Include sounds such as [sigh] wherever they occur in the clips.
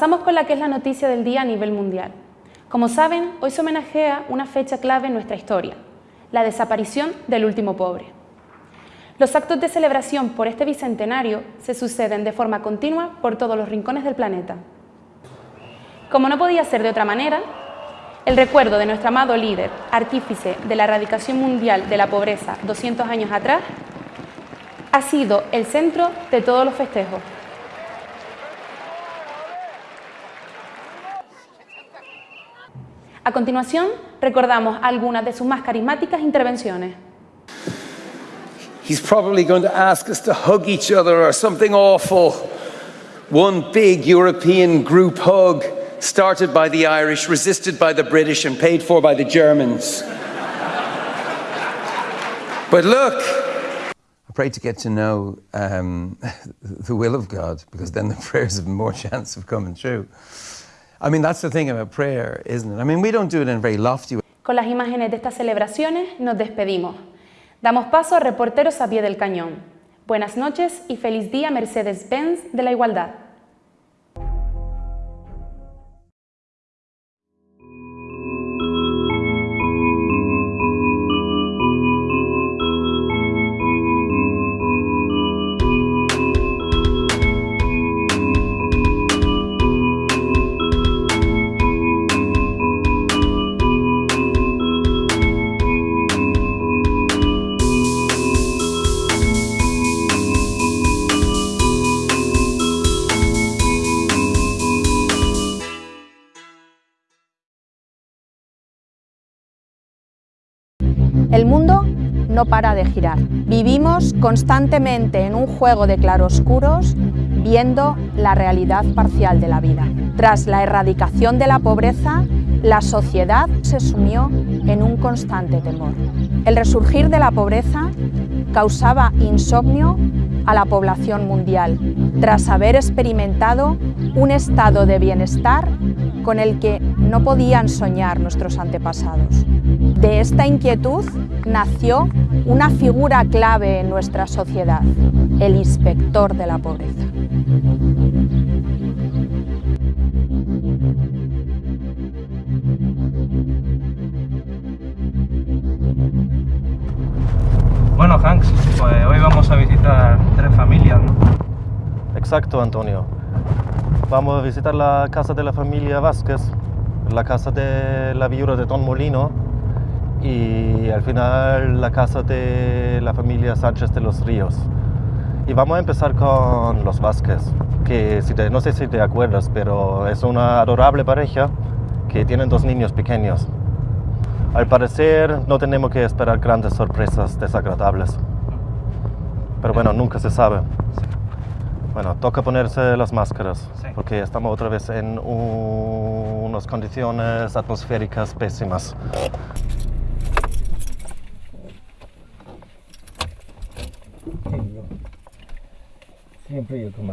Pasamos con la que es la noticia del día a nivel mundial. Como saben, hoy se homenajea una fecha clave en nuestra historia, la desaparición del último pobre. Los actos de celebración por este bicentenario se suceden de forma continua por todos los rincones del planeta. Como no podía ser de otra manera, el recuerdo de nuestro amado líder, artífice de la erradicación mundial de la pobreza 200 años atrás, ha sido el centro de todos los festejos. A continuación, recordamos algunas de sus más carismáticas intervenciones. He's probably going to ask us to hug each other or something awful. One big European group hug started by the Irish, resisted by the British and paid for by the Germans. but look, I pray to get to know um, [laughs] the will of God because then the [laughs] prayers have more chance of coming true. I mean, that's the thing about prayer, isn't it? I mean, we don't do it in a very lofty way. Con las imágenes de estas celebraciones nos despedimos. Damos paso a reporteros a pie del cañón. Buenas noches y feliz día Mercedes-Benz de la Igualdad. El mundo no para de girar. Vivimos constantemente en un juego de claroscuros viendo la realidad parcial de la vida. Tras la erradicación de la pobreza, la sociedad se sumió en un constante temor. El resurgir de la pobreza causaba insomnio a la población mundial, tras haber experimentado un estado de bienestar con el que no podían soñar nuestros antepasados. De esta inquietud nació una figura clave en nuestra sociedad, el inspector de la pobreza. Bueno, Hanks, pues hoy vamos a visitar tres familias, ¿no? Exacto, Antonio. Vamos a visitar la casa de la familia Vázquez, la casa de la viuda de Don Molino y al final la casa de la familia Sánchez de los Ríos. Y vamos a empezar con los Vázquez, que si te- no sé si te acuerdas, pero es una adorable pareja que tienen dos niños pequeños. Al parecer no tenemos que esperar grandes sorpresas desagradables. Pero bueno, nunca se sabe. Bueno, toca ponerse las máscaras, porque estamos otra vez en un- unas condiciones atmosféricas pésimas. Siempre yo con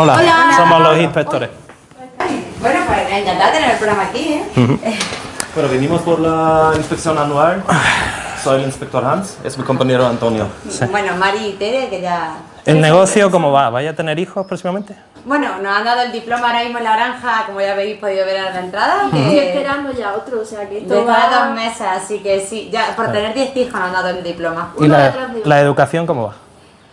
Hola, somos los inspectores. Bueno, pues encantada de tener el programa aquí, ¿eh? Bueno, venimos por la inspección anual. Soy el inspector Hans, es mi compañero Antonio. Bueno, Mari y Tere, que ya... ¿El negocio cómo va? ¿Vaya a tener hijos próximamente? Bueno, nos han dado el diploma ahora mismo en la granja, como ya habéis podido ver en la entrada. Estoy Que esperando ya otro, o sea que esto va... dos meses, así que sí, ya por tener 10 hijos nos han dado el diploma. ¿Y Uno la, la educación cómo va?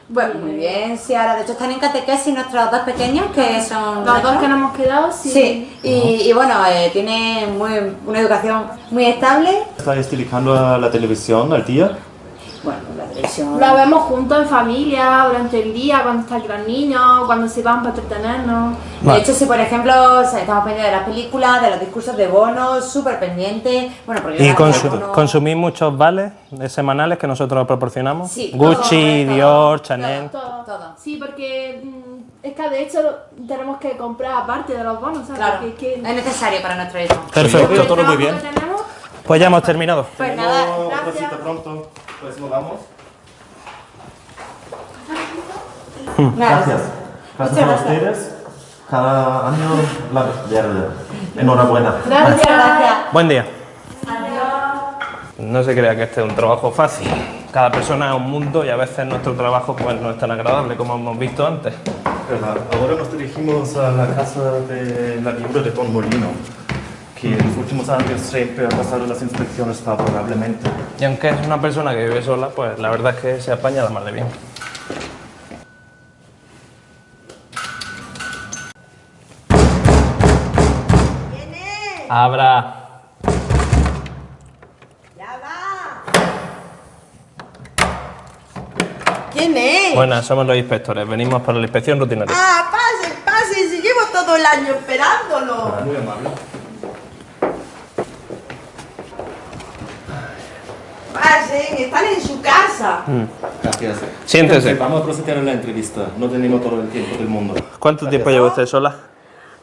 Bueno, muy bien, ahora de hecho están en catequesis nuestros dos pequeños, que son... Los dos que nos hemos quedado, sí. Sí, y, y bueno, eh, tienen muy, una educación muy estable. ¿Está estilicando a la televisión al día? Bueno, la vemos juntos en familia, durante el día, cuando están aquí los niños, cuando se van para entretenernos. De hecho, si por ejemplo o sea, estamos pendientes de las películas, de los discursos de bonos, súper pendientes. Bueno, porque Y consu- consumís muchos vales semanales que nosotros proporcionamos. Sí, Gucci, todo, Dior, todo, Chanel. Todo. Todo. Sí, porque mm, es que de hecho tenemos que comprar aparte de los bonos, ¿sabes? Claro, es que es necesario para nuestro hijo. Perfecto. el todo muy bien. que tenemos, Pues ya hemos terminado. Pues nada, gracias. pronto, pues nos vamos. Gracias. Gracias a ustedes. Cada año la verde. Enhorabuena. Gracias. Gracias. Buen día. No se crea que este es un trabajo fácil. Cada persona es un mundo y a veces nuestro trabajo pues, no es tan agradable como hemos visto antes. Verdad. Ahora nos dirigimos a la casa de la viuda de Don Molino, que en los últimos años siempre ha pasado las inspecciones favorablemente. Y aunque es una persona que vive sola, pues la verdad es que se apaña la mar de bien. Abra. ¿Quién es? Buenas, somos los inspectores. Venimos para la inspección rutinaria. Ah, pase, pase, si llevo todo el año esperándolo. Muy amable. Pasen, están en su casa. Gracias. Siéntese. Vamos a proceder a la entrevista. No tenemos todo el tiempo del mundo. ¿Cuánto tiempo lleva usted sola?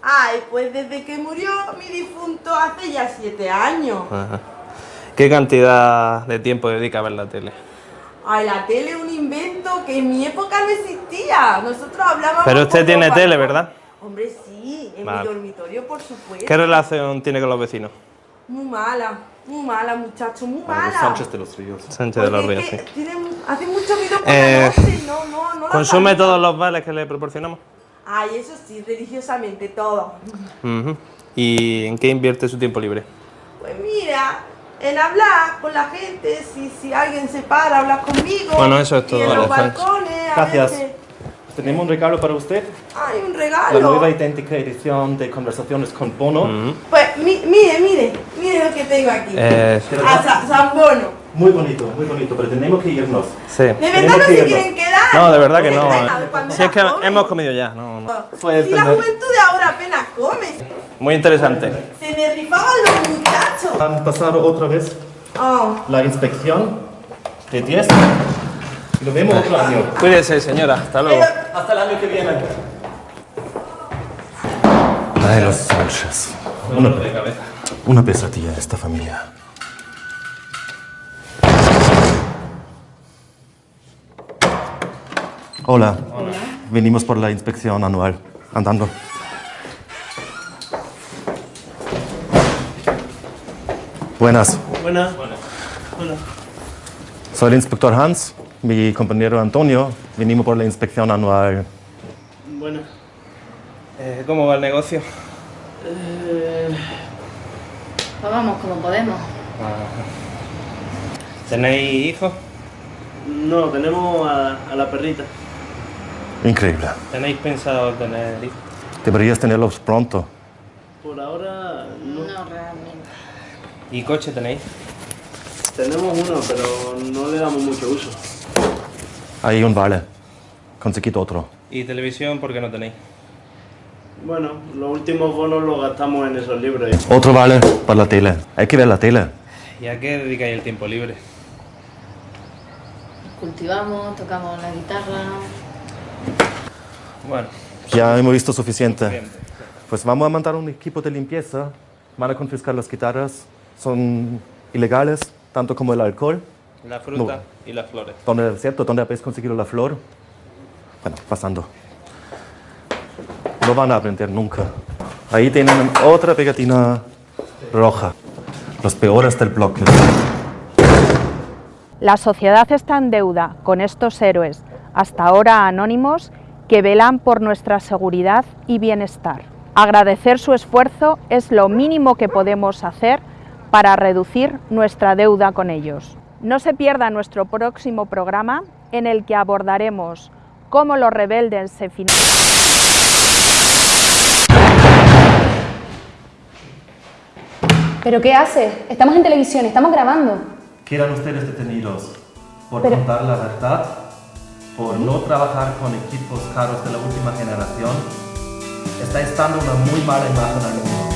Ay, pues desde que murió mi difunto hace ya siete años. Ajá. ¿Qué cantidad de tiempo dedica a ver la tele? Ay, la tele es un invento que en mi época no existía. Nosotros hablábamos. Pero usted tiene tele. ¿verdad? Hombre, sí, en Vale. mi dormitorio, por supuesto. ¿Qué relación tiene con los vecinos? Muy mala, muy mala, muchacho, muy mala. Sánchez de los Ríos. Sánchez de los Ríos, sí. que tienen- hace mucho ruido por Eh, la noche, no, no, no ¿Consume todos los vales que le proporcionamos? Ay, eso sí, religiosamente todo. ¿Y en qué invierte su tiempo libre? Pues mira, en hablar con la gente, si, si alguien se para, habla conmigo. Bueno, eso es y todo, en vale, los balcones, a Gracias. veces- Tenemos un regalo para usted. Ay, un La regalo. nueva idéntica edición de Conversaciones con Bono. Pues mi- mire, mire, mire lo que tengo aquí. Eh, A Sa- San Bono. Muy bonito, muy bonito, pero tenemos que irnos. sí. De verdad Tenemos no que se quieren quedar. No, de verdad que no. Si es que hemos comido ya. No, no. El Si la juventud de ahora apenas come. Muy interesante. Se me rifaban los muchachos. Han pasado otra vez Oh. la inspección de 10. Y nos vemos otro año. Cuídese, señora. Hasta luego. Pero- Hasta el año que viene. La de los Sánchez. Una, una pesadilla esta familia. Hola. Venimos por la inspección anual. Andando. Buenas. Buenas. Soy el inspector Hans. Mi compañero Antonio. Venimos por la inspección anual. Buenas. Eh, ¿Cómo va el negocio? Pues vamos como podemos. ¿Tenéis hijos? No, tenemos a, a la perrita. Increíble. ¿Tenéis pensado tener hijos? Deberías tenerlos pronto. Por ahora no. No, realmente. ¿Y coche tenéis? Tenemos uno, pero no le damos mucho uso. Hay un vale. Conseguid otro. ¿Y televisión por qué no tenéis? Bueno, los últimos bonos los gastamos en esos libros. Otro vale para la tele. Hay que ver la tele. ¿Y a qué dedicáis el tiempo libre? Cultivamos, tocamos la guitarra. Bueno, Ya hemos visto suficiente. Pues vamos a mandar un equipo de limpieza. Van a confiscar las guitarras. Son ilegales, tanto como el alcohol. La fruta y las flores. ¿Dónde, ¿Cierto? ¿Dónde habéis conseguido la flor? Bueno, pasando. No van a aprender nunca. Ahí tienen otra pegatina roja. Los peores del bloque. La sociedad está en deuda con estos héroes, hasta ahora anónimos, que velan por nuestra seguridad y bienestar. Agradecer su esfuerzo es lo mínimo que podemos hacer para reducir nuestra deuda con ellos. No se pierda nuestro próximo programa en el que abordaremos cómo los rebeldes se financian. ¿Pero qué hace? Estamos en televisión, estamos grabando. Quedan ustedes detenidos. por Pero- contar la verdad, por no trabajar con equipos caros de la última generación, estáis dando una muy mala imagen al mundo.